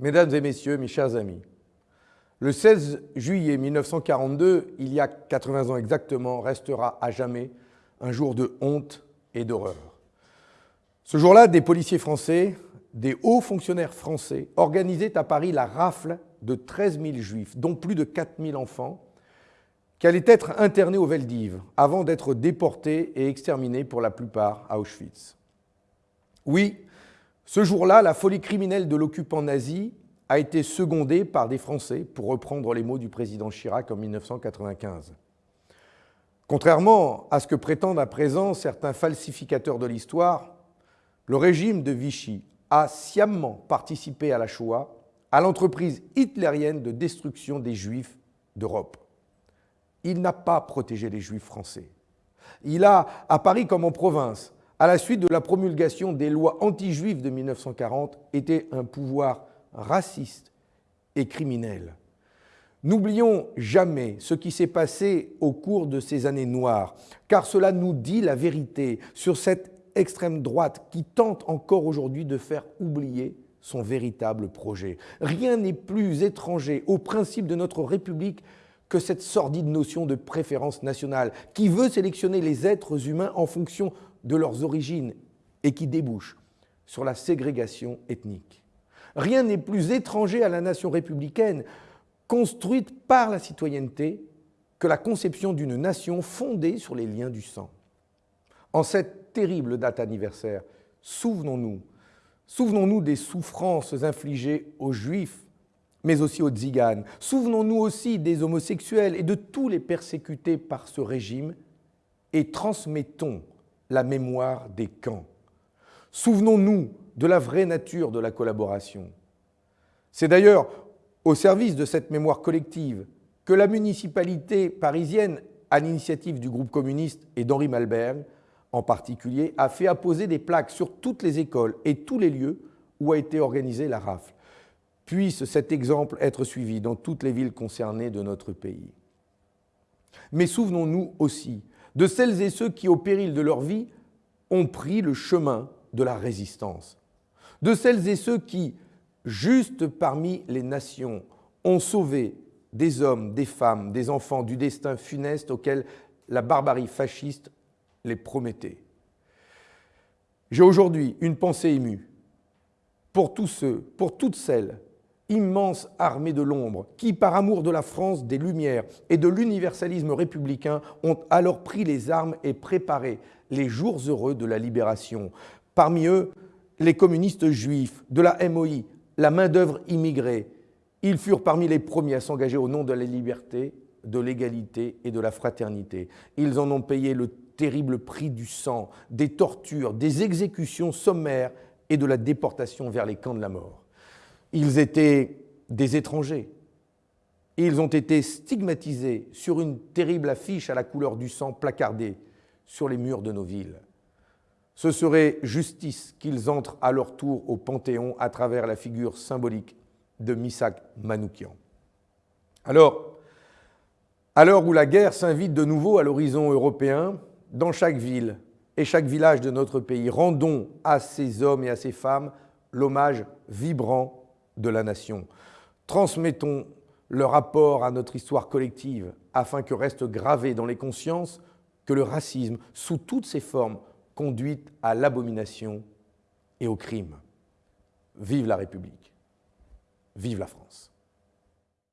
Mesdames et messieurs, mes chers amis, le 16 juillet 1942, il y a 80 ans exactement, restera à jamais un jour de honte et d'horreur. Ce jour-là, des policiers français, des hauts fonctionnaires français organisaient à Paris la rafle de 13 000 juifs, dont plus de 4 000 enfants, qui allaient être internés au Veldiv avant d'être déportés et exterminés pour la plupart à Auschwitz. Oui, ce jour-là, la folie criminelle de l'occupant nazi a été secondée par des Français, pour reprendre les mots du président Chirac en 1995. Contrairement à ce que prétendent à présent certains falsificateurs de l'histoire, le régime de Vichy a sciemment participé à la Shoah, à l'entreprise hitlérienne de destruction des Juifs d'Europe. Il n'a pas protégé les Juifs français. Il a, à Paris comme en province, à la suite de la promulgation des lois anti-juives de 1940, été un pouvoir raciste et criminel. N'oublions jamais ce qui s'est passé au cours de ces années noires, car cela nous dit la vérité sur cette extrême droite qui tente encore aujourd'hui de faire oublier son véritable projet. Rien n'est plus étranger au principe de notre République que cette sordide notion de préférence nationale qui veut sélectionner les êtres humains en fonction de leurs origines et qui débouche sur la ségrégation ethnique. Rien n'est plus étranger à la nation républicaine construite par la citoyenneté que la conception d'une nation fondée sur les liens du sang. En cette terrible date anniversaire, souvenons-nous, souvenons-nous des souffrances infligées aux Juifs, mais aussi aux Tziganes. Souvenons-nous aussi des homosexuels et de tous les persécutés par ce régime et transmettons la mémoire des camps. Souvenons-nous de la vraie nature de la collaboration. C'est d'ailleurs au service de cette mémoire collective que la municipalité parisienne, à l'initiative du groupe communiste et d'Henri Malberg, en particulier, a fait apposer des plaques sur toutes les écoles et tous les lieux où a été organisée la rafle. Puisse cet exemple être suivi dans toutes les villes concernées de notre pays. Mais souvenons-nous aussi de celles et ceux qui, au péril de leur vie, ont pris le chemin de la résistance. De celles et ceux qui, juste parmi les nations, ont sauvé des hommes, des femmes, des enfants du destin funeste auquel la barbarie fasciste les promettait. J'ai aujourd'hui une pensée émue pour tous ceux, pour toutes celles, immense armée de l'ombre, qui, par amour de la France, des Lumières et de l'universalisme républicain, ont alors pris les armes et préparé les jours heureux de la libération. Parmi eux, les communistes juifs, de la MOI, la main-d'œuvre immigrée. Ils furent parmi les premiers à s'engager au nom de la liberté, de l'égalité et de la fraternité. Ils en ont payé le terrible prix du sang, des tortures, des exécutions sommaires et de la déportation vers les camps de la mort. Ils étaient des étrangers. Ils ont été stigmatisés sur une terrible affiche à la couleur du sang placardée sur les murs de nos villes. Ce serait justice qu'ils entrent à leur tour au Panthéon à travers la figure symbolique de Misak Manoukian. Alors, à l'heure où la guerre s'invite de nouveau à l'horizon européen, dans chaque ville et chaque village de notre pays, rendons à ces hommes et à ces femmes l'hommage vibrant de la nation. Transmettons leur apport à notre histoire collective afin que reste gravé dans les consciences que le racisme, sous toutes ses formes, conduit à l'abomination et au crime. Vive la République. Vive la France.